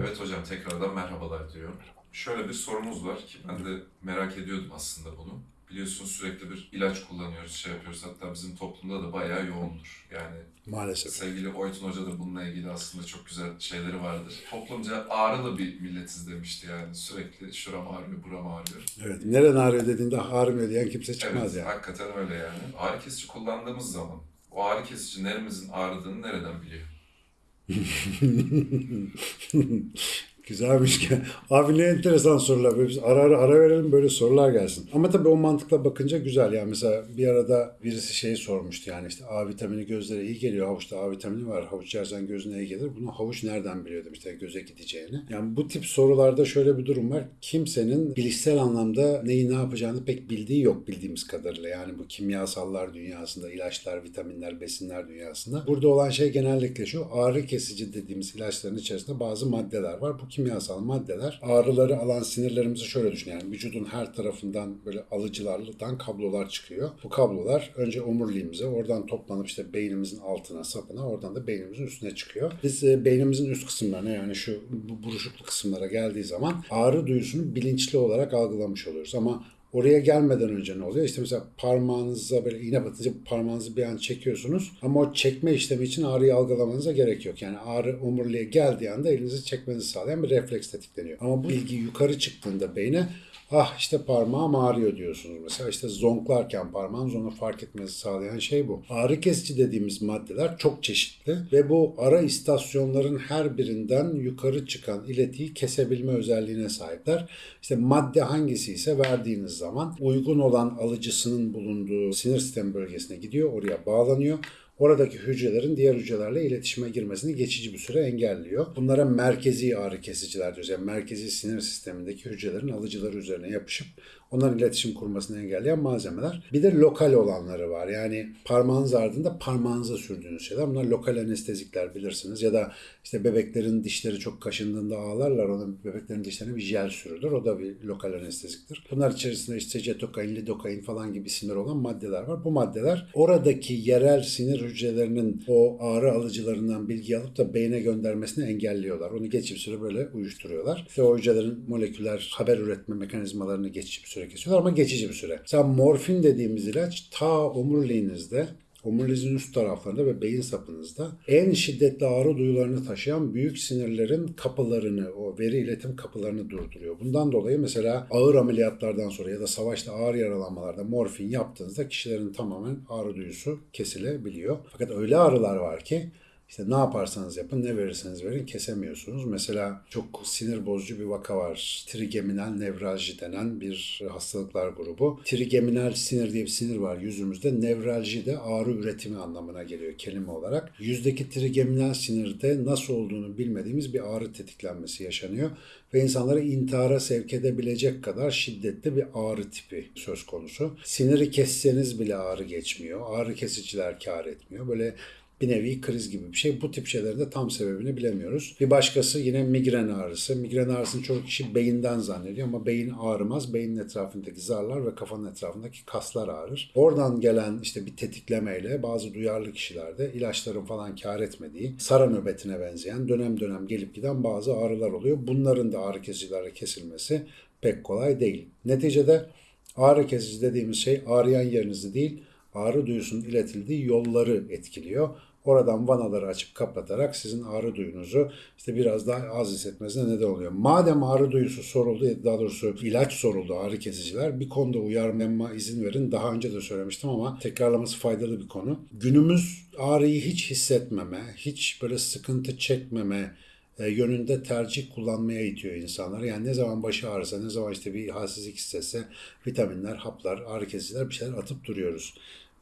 Evet hocam tekrardan merhabalar diyorum. Şöyle bir sorumuz var ki ben de merak ediyordum aslında bunu. Biliyorsunuz sürekli bir ilaç kullanıyoruz, şey yapıyoruz. Hatta bizim toplumda da bayağı yoğundur. Yani Maalesef. sevgili Oytun Hoca da bununla ilgili aslında çok güzel şeyleri vardır. Toplumca ağrılı bir milletiz demişti yani. Sürekli şuram ağrıyor, buram ağrıyor. Evet. Neren ağrıyor dediğinde ağrımıyor diyen kimse çıkmaz evet, yani. hakikaten öyle yani. Ağrı kesici kullandığımız zaman o ağrı kesici neremizin ağrıdığını nereden biliyor? Güzelmiş. Abi ne enteresan sorular. Biz ara ara ara verelim böyle sorular gelsin. Ama tabii o mantıkla bakınca güzel. Yani mesela bir arada birisi şeyi sormuştu yani işte A vitamini gözlere iyi geliyor. Havuçta A vitamini var. Havuç yersen gözüne iyi gelir. Bunu havuç nereden biliyor demişler göze gideceğini. Yani bu tip sorularda şöyle bir durum var. Kimsenin bilişsel anlamda neyi ne yapacağını pek bildiği yok bildiğimiz kadarıyla. Yani bu kimyasallar dünyasında, ilaçlar, vitaminler, besinler dünyasında. Burada olan şey genellikle şu ağrı kesici dediğimiz ilaçların içerisinde bazı maddeler var. Bu kimyasal maddeler ağrıları alan sinirlerimizi şöyle düşün. Yani vücudun her tarafından böyle alıcılardan kablolar çıkıyor. Bu kablolar önce omuriliğimize oradan toplanıp işte beynimizin altına sapına oradan da beynimizin üstüne çıkıyor. Biz e, beynimizin üst kısımlarına yani şu bu buruşuklu kısımlara geldiği zaman ağrı duyusunu bilinçli olarak algılamış oluyoruz. Ama Oraya gelmeden önce ne oluyor? İşte mesela parmağınıza böyle iğne batınca parmağınızı bir an çekiyorsunuz. Ama o çekme işlemi için ağrıyı algılamanıza gerek yok. Yani ağrı omuriliğe geldiği anda elinizi çekmenizi sağlayan bir refleks tetikleniyor. Ama bu bilgi yukarı çıktığında beyne ah işte parmağım ağrıyor diyorsunuz mesela. işte zonklarken parmağınız onu fark etmenizi sağlayan şey bu. Ağrı kesici dediğimiz maddeler çok çeşitli ve bu ara istasyonların her birinden yukarı çıkan iletiyi kesebilme özelliğine sahipler. İşte madde hangisi ise verdiğiniz zaman uygun olan alıcısının bulunduğu sinir sistemi bölgesine gidiyor, oraya bağlanıyor. Oradaki hücrelerin diğer hücrelerle iletişime girmesini geçici bir süre engelliyor. Bunlara merkezi ağrı kesiciler diyoruz. Yani merkezi sinir sistemindeki hücrelerin alıcıları üzerine yapışıp onların iletişim kurmasını engelleyen malzemeler. Bir de lokal olanları var. Yani parmağınız ardında parmağınıza sürdüğünüz şeyler. Bunlar lokal anestezikler bilirsiniz. Ya da işte bebeklerin dişleri çok kaşındığında ağlarlar. Ona bebeklerin dişlerine bir jel sürülür. O da bir lokal anesteziktir. Bunlar içerisinde işte cetokain, lidokain falan gibi isimler olan maddeler var. Bu maddeler oradaki yerel sinir hücrelerinin o ağrı alıcılarından bilgi alıp da beyne göndermesini engelliyorlar. Onu bir süre böyle uyuşturuyorlar. İşte o hücrelerin moleküler haber üretme mekanizmalarını bir süre kesiyorlar ama geçici bir süre. Mesela morfin dediğimiz ilaç ta omuriliğinizde omuriliğinizin üst taraflarında ve beyin sapınızda en şiddetli ağrı duyularını taşıyan büyük sinirlerin kapılarını, o veri iletim kapılarını durduruyor. Bundan dolayı mesela ağır ameliyatlardan sonra ya da savaşta ağır yaralanmalarda morfin yaptığınızda kişilerin tamamen ağrı duyusu kesilebiliyor. Fakat öyle ağrılar var ki işte ne yaparsanız yapın, ne verirseniz verin kesemiyorsunuz. Mesela çok sinir bozucu bir vaka var. Trigeminal nevralji denen bir hastalıklar grubu. Trigeminal sinir diye bir sinir var yüzümüzde. Nevralji de ağrı üretimi anlamına geliyor kelime olarak. Yüzdeki trigeminal sinirde nasıl olduğunu bilmediğimiz bir ağrı tetiklenmesi yaşanıyor. Ve insanları intihara sevk edebilecek kadar şiddetli bir ağrı tipi söz konusu. Siniri kesseniz bile ağrı geçmiyor. Ağrı kesiciler kar etmiyor. Böyle bir nevi kriz gibi bir şey. Bu tip şeylerin de tam sebebini bilemiyoruz. Bir başkası yine migren ağrısı. Migren ağrısını çoğu kişi beyinden zannediyor ama beyin ağrımaz. Beynin etrafındaki zarlar ve kafanın etrafındaki kaslar ağrır. Oradan gelen işte bir tetiklemeyle bazı duyarlı kişilerde ilaçların falan kar etmediği, sara nöbetine benzeyen dönem dönem gelip giden bazı ağrılar oluyor. Bunların da ağrı kesicilerle kesilmesi pek kolay değil. Neticede ağrı kesici dediğimiz şey ağrıyan yerinizi değil, ağrı duyusunun iletildiği yolları etkiliyor. Oradan vanaları açıp kapatarak sizin ağrı duyunuzu işte biraz daha az hissetmesine neden oluyor. Madem ağrı duyusu soruldu, daha doğrusu ilaç soruldu ağrı kesiciler bir konuda uyarmama izin verin. Daha önce de söylemiştim ama tekrarlaması faydalı bir konu. Günümüz ağrıyı hiç hissetmeme, hiç böyle sıkıntı çekmeme, e, yönünde tercih kullanmaya itiyor insanları. Yani ne zaman başı ağrısa, ne zaman işte bir halsizlik hissetse vitaminler, haplar, ağrı kesiciler bir şeyler atıp duruyoruz.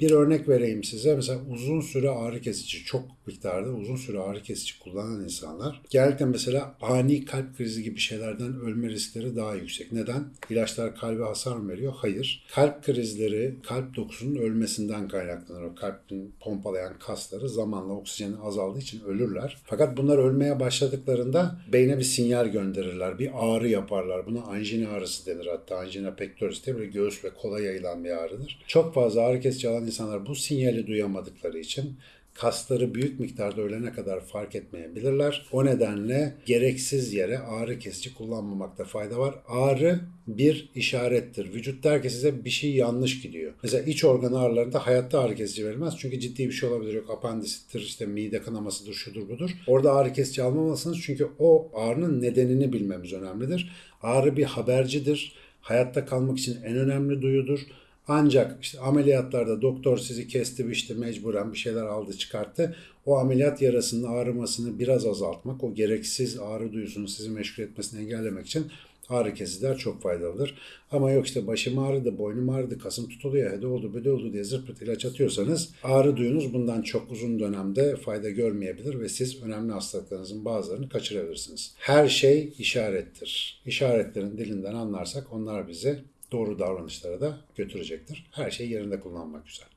Bir örnek vereyim size. Mesela uzun süre ağrı kesici, çok miktarda uzun süre ağrı kesici kullanan insanlar genellikle mesela ani kalp krizi gibi şeylerden ölme riskleri daha yüksek. Neden? İlaçlar kalbe hasar mı veriyor? Hayır. Kalp krizleri kalp dokusunun ölmesinden kaynaklanır. O kalbin pompalayan kasları zamanla oksijenin azaldığı için ölürler. Fakat bunlar ölmeye başladıklarında beyne bir sinyal gönderirler. Bir ağrı yaparlar. Buna anjina ağrısı denir hatta. Anjina pectoris diye böyle göğüs ve kola yayılan bir ağrıdır. Çok fazla ağrı kesici alan insanlar bu sinyali duyamadıkları için kasları büyük miktarda ölene kadar fark etmeyebilirler. O nedenle gereksiz yere ağrı kesici kullanmamakta fayda var. Ağrı bir işarettir. Vücut der ki size bir şey yanlış gidiyor. Mesela iç organ ağrılarında hayatta ağrı kesici verilmez. Çünkü ciddi bir şey olabilir. Yok apandisittir, işte mide kanamasıdır, şudur budur. Orada ağrı kesici almamalısınız. Çünkü o ağrının nedenini bilmemiz önemlidir. Ağrı bir habercidir. Hayatta kalmak için en önemli duyudur. Ancak işte ameliyatlarda doktor sizi kesti işte mecburen bir şeyler aldı çıkarttı. O ameliyat yarasının ağrımasını biraz azaltmak, o gereksiz ağrı duyusunu sizi meşgul etmesini engellemek için ağrı kesiciler çok faydalıdır. Ama yok işte başım ağrıdı, boynum ağrıdı, kasım tutuluyor, hede oldu, böyle oldu diye zırt pırt ilaç atıyorsanız ağrı duyunuz bundan çok uzun dönemde fayda görmeyebilir ve siz önemli hastalıklarınızın bazılarını kaçırabilirsiniz. Her şey işarettir. İşaretlerin dilinden anlarsak onlar bizi doğru davranışlara da götürecektir. Her şey yerinde kullanmak güzel.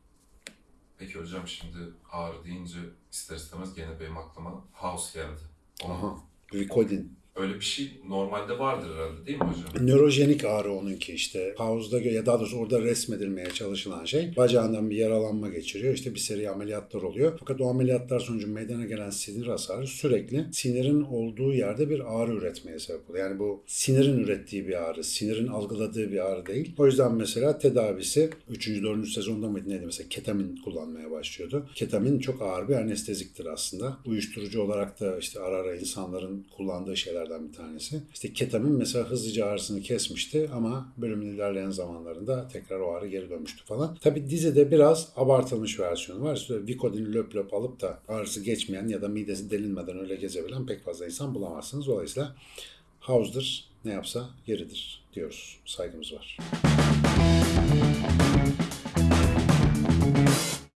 Peki hocam şimdi ağrı deyince ister istemez gene benim aklıma house geldi. Onun Aha. Glikodin. Öyle bir şey normalde vardır herhalde değil mi hocam? Nörojenik ağrı onunki işte. Havuzda ya daha doğrusu orada resmedilmeye çalışılan şey. Bacağından bir yaralanma geçiriyor. İşte bir seri ameliyatlar oluyor. Fakat o ameliyatlar sonucu meydana gelen sinir hasarı sürekli sinirin olduğu yerde bir ağrı üretmeye sebep oluyor. Yani bu sinirin ürettiği bir ağrı, sinirin algıladığı bir ağrı değil. O yüzden mesela tedavisi 3. 4. sezonda mıydı neydi mesela ketamin kullanmaya başlıyordu. Ketamin çok ağır bir anesteziktir aslında. Uyuşturucu olarak da işte ara ara insanların kullandığı şeylerden bir tanesi. İşte ketamin mesela hızlıca ağrısını kesmişti ama bölümün ilerleyen zamanlarında tekrar o ağrı geri dönmüştü falan. Tabi dizide biraz abartılmış versiyonu var. İşte Vicodin löp löp alıp da ağrısı geçmeyen ya da midesi delinmeden öyle gezebilen pek fazla insan bulamazsınız. Dolayısıyla House'dır ne yapsa yeridir diyoruz. Saygımız var.